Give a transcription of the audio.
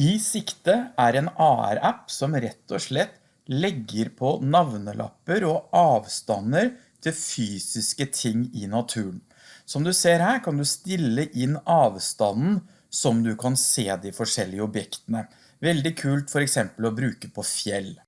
I Sikte er en AR-app som rett og slett legger på navnelapper og avstander til fysiske ting i naturen. Som du ser her kan du stille inn avstanden som du kan se de forskjellige objektene. Veldig kult for eksempel å bruke på fjell.